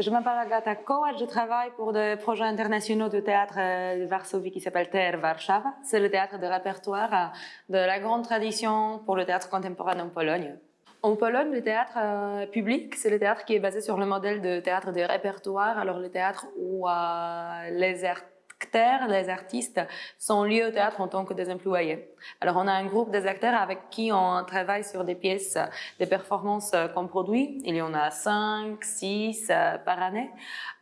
Je m'appelle Agata Kovac, je travaille pour des projets internationaux de théâtre de Varsovie qui s'appelle TR Warszawa. C'est le théâtre de répertoire de la grande tradition pour le théâtre contemporain en Pologne. En Pologne, le théâtre euh, public, c'est le théâtre qui est basé sur le modèle de théâtre de répertoire. Alors le théâtre où euh, les artistes acteurs, les artistes, sont liés au théâtre en tant que des employés. Alors, on a un groupe des acteurs avec qui on travaille sur des pièces, des performances qu'on produit. Il y en a cinq, six euh, par année,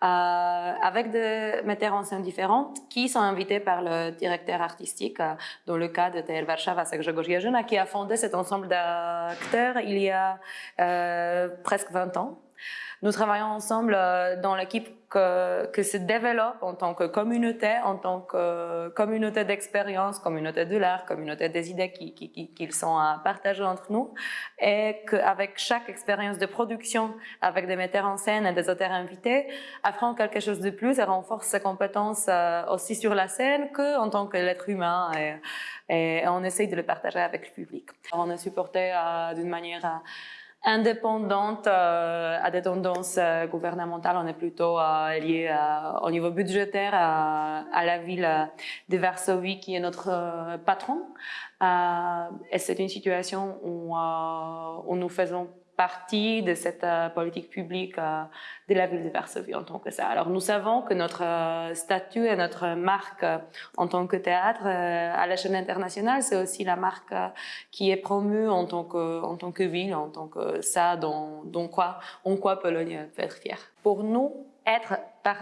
euh, avec des metteurs en scène différents qui sont invités par le directeur artistique, euh, dans le cas de TL Warszawa, Grzegorz qui a fondé cet ensemble d'acteurs il y a euh, presque 20 ans. Nous travaillons ensemble euh, dans l'équipe que, que, se développe en tant que communauté, en tant que communauté d'expérience, communauté de l'art, communauté des idées qu'ils qui, qui, qui, sont à partager entre nous, et qu'avec chaque expérience de production, avec des metteurs en scène et des auteurs invités, apprend quelque chose de plus et renforce ses compétences euh, aussi sur la scène qu'en tant qu'être humain. Et, on essaye de le partager avec le public. On est supporté euh, d'une manière indépendante euh, à des tendances euh, gouvernementales. On est plutôt euh, lié au niveau budgétaire à, la ville de Varsovie qui est notre patron. et c'est une situation où, où nous faisons partie de cette euh, politique publique euh, de la ville de Varsovie en tant que ça. Alors nous savons que notre euh, statut et notre marque en tant que théâtre à la chaîne internationale, c'est aussi la marque qui est promue en tant que, en tant que ville, en tant que ça, dont, dont quoi, en quoi Pologne peut être fière. Pour nous, être,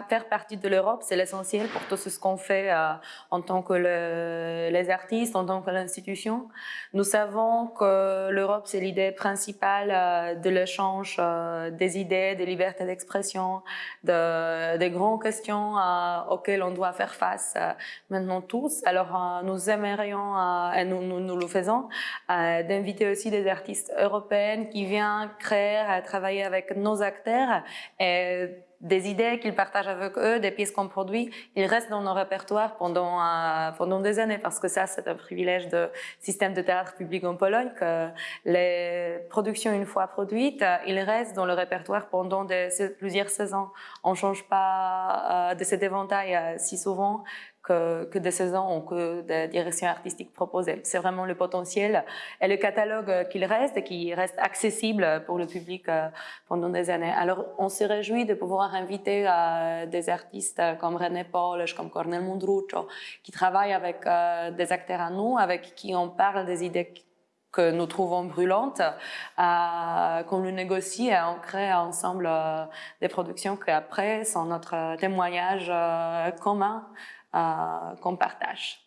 faire partie de l'Europe, c'est l'essentiel pour tout ce qu'on fait euh, en tant que les artistes, en tant que l'institution. Nous savons que l'Europe, c'est l'idée principale euh, de l'échange euh, des idées, des libertés d'expression, de, des grandes questions auxquelles on doit faire face maintenant tous. Alors, nous aimerions, et nous, nous, nous, le faisons, d'inviter aussi des artistes européennes qui viennent créer, travailler avec nos acteurs et des idées qu'ils partagent avec eux, des pièces qu'on produit, ils restent dans nos répertoires pendant, euh, pendant des années parce que ça, c'est un privilège de système de théâtre public en Pologne que les productions, une fois produites, ils restent dans le répertoire pendant des, plusieurs saisons. On ne change pas euh, de cet éventail euh, si souvent que, que des saisons ou que des directions artistiques proposées. C'est vraiment le potentiel et le catalogue qu'il reste et qui reste accessible pour le public euh, pendant des années. Alors, on se réjouit de pouvoir inviter euh, des artistes comme René Polish, comme Cornel Mundruccio, qui travaillent avec euh, des acteurs à nous, avec qui on parle des idées que nous trouvons brûlantes, euh, qu'on le négocie et on crée ensemble euh, des productions qui après sont notre témoignage euh, commun qu'on partage.